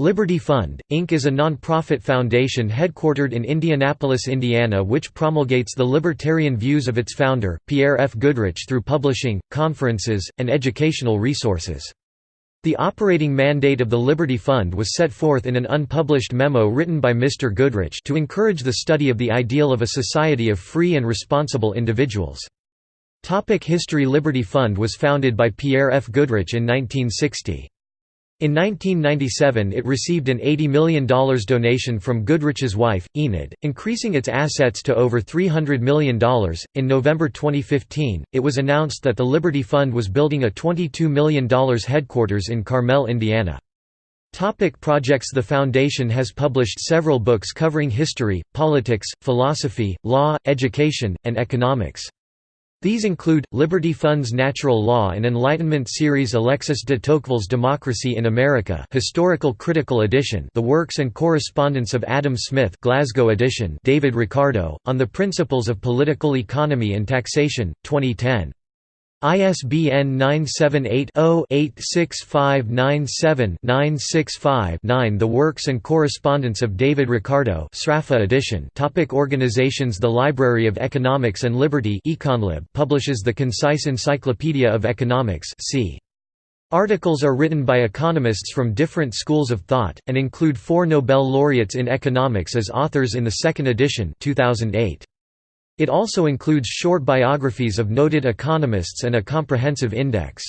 Liberty Fund, Inc. is a non-profit foundation headquartered in Indianapolis, Indiana which promulgates the libertarian views of its founder, Pierre F. Goodrich through publishing, conferences, and educational resources. The operating mandate of the Liberty Fund was set forth in an unpublished memo written by Mr. Goodrich to encourage the study of the ideal of a society of free and responsible individuals. Topic History Liberty Fund was founded by Pierre F. Goodrich in 1960. In 1997 it received an $80 million donation from Goodrich's wife, Enid, increasing its assets to over $300 million. In November 2015, it was announced that the Liberty Fund was building a $22 million headquarters in Carmel, Indiana. Topic projects The Foundation has published several books covering history, politics, philosophy, law, education, and economics. These include, Liberty Fund's Natural Law and Enlightenment series Alexis de Tocqueville's Democracy in America Historical Critical Edition The Works and Correspondence of Adam Smith Glasgow edition David Ricardo, On the Principles of Political Economy and Taxation, 2010. ISBN 978-0-86597-965-9 The Works and Correspondence of David Ricardo Sraffa edition Topic Organizations The Library of Economics and Liberty Econlib publishes the Concise Encyclopedia of Economics c. Articles are written by economists from different schools of thought, and include four Nobel laureates in economics as authors in the second edition 2008. It also includes short biographies of noted economists and a comprehensive index.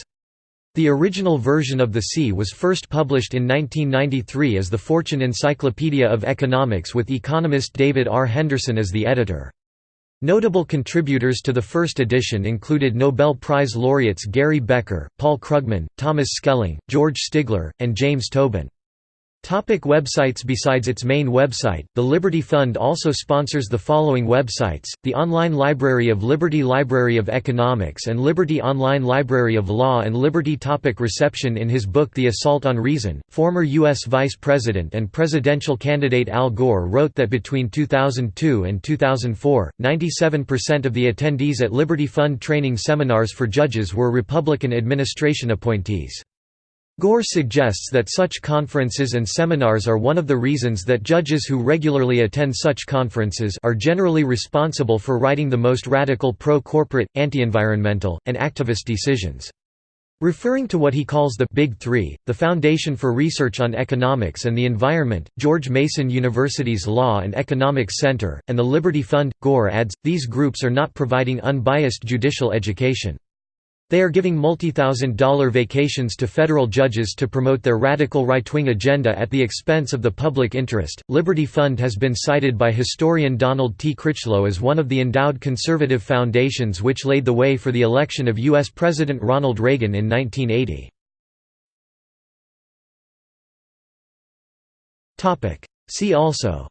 The original version of the C was first published in 1993 as the Fortune Encyclopedia of Economics with economist David R. Henderson as the editor. Notable contributors to the first edition included Nobel Prize laureates Gary Becker, Paul Krugman, Thomas Schelling, George Stigler, and James Tobin. Topic websites Besides its main website, the Liberty Fund also sponsors the following websites, the online library of Liberty Library of Economics and Liberty Online Library of Law and Liberty topic Reception In his book The Assault on Reason, former U.S. Vice President and presidential candidate Al Gore wrote that between 2002 and 2004, 97% of the attendees at Liberty Fund training seminars for judges were Republican administration appointees. Gore suggests that such conferences and seminars are one of the reasons that judges who regularly attend such conferences are generally responsible for writing the most radical pro-corporate, anti-environmental, and activist decisions. Referring to what he calls the Big Three, the Foundation for Research on Economics and the Environment, George Mason University's Law and Economics Center, and the Liberty Fund, Gore adds, these groups are not providing unbiased judicial education. They are giving multi-thousand dollar vacations to federal judges to promote their radical right-wing agenda at the expense of the public interest. Liberty Fund has been cited by historian Donald T. Critchlow as one of the endowed conservative foundations which laid the way for the election of U.S. President Ronald Reagan in 1980. Topic: See also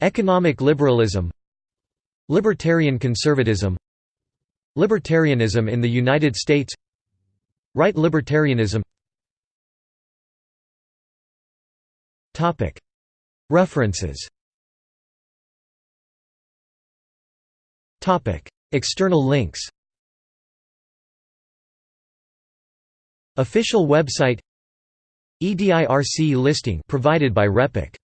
Economic liberalism Libertarian conservatism. Libertarianism in the United States. Right libertarianism. References. External links. Official website. EDIRC listing provided by RePEc